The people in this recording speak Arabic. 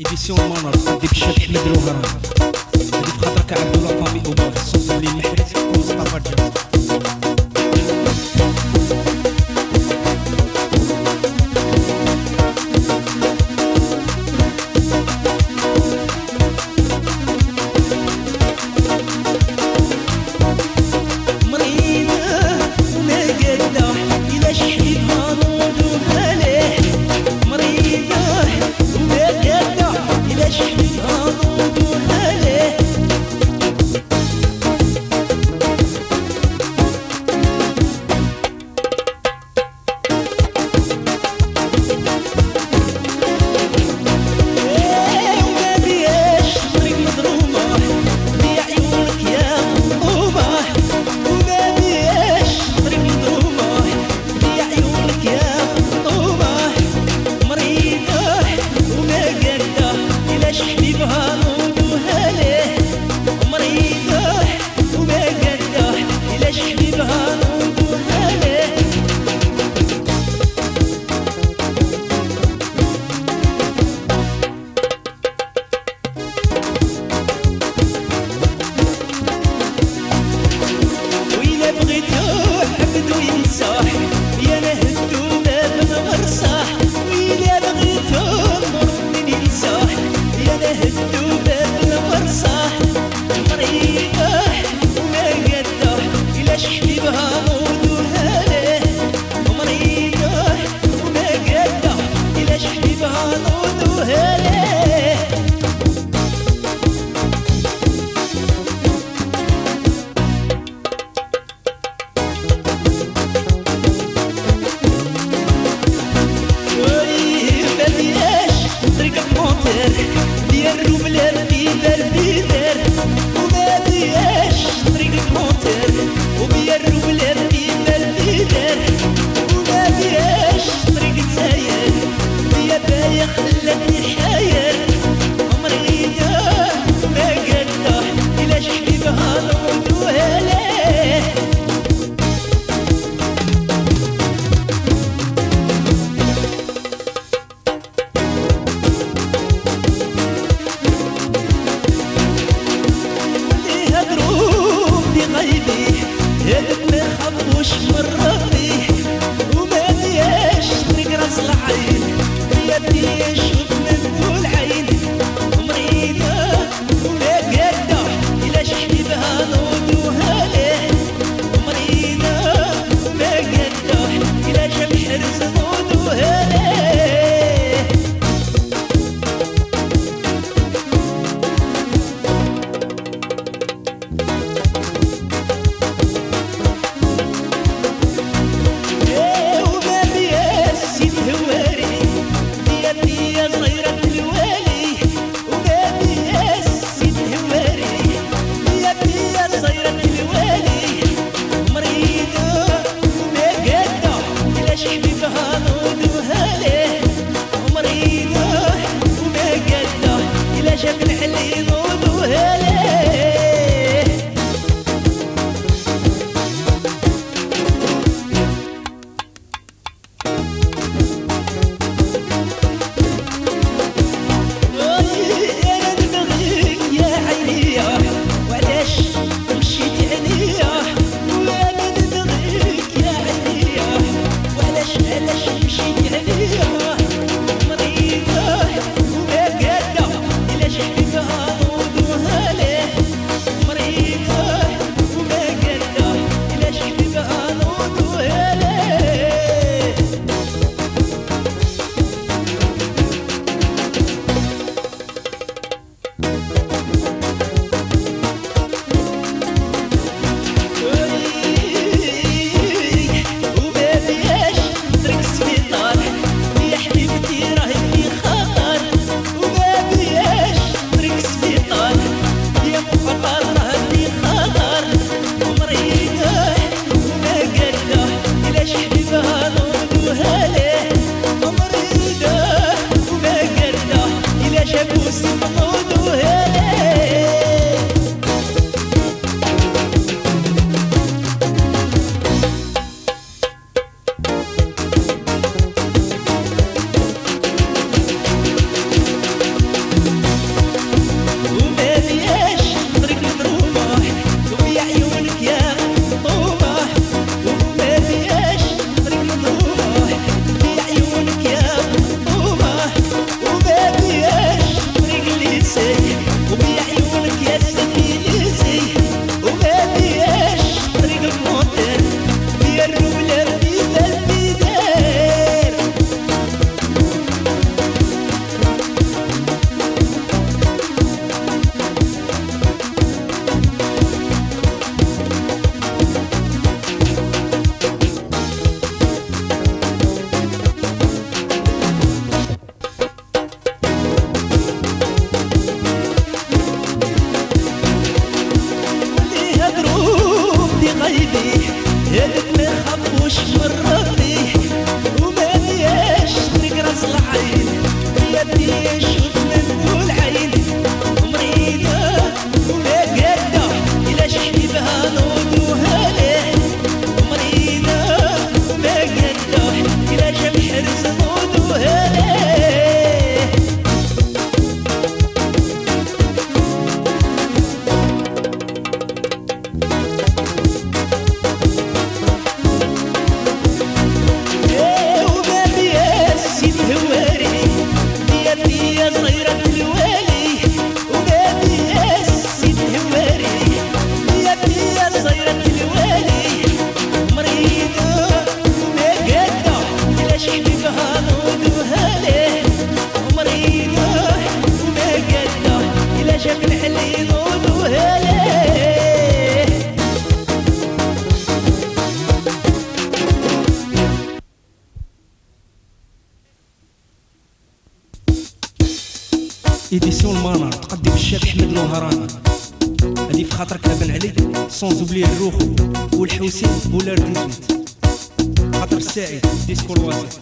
ايديسيون مانر دي بشات حمد الوهران هادي في خاطرك عبد الله فامي اوبار صوت اللي محرز ومصطفى جاب يا هذك ما خافوش من المانر تقدم الشاب احمد الوهراني هادي في خاطرك لابن علي سون زوبلي الروخو والحوسين بولار ديزويت خاطر الساعد ديسكو الواسع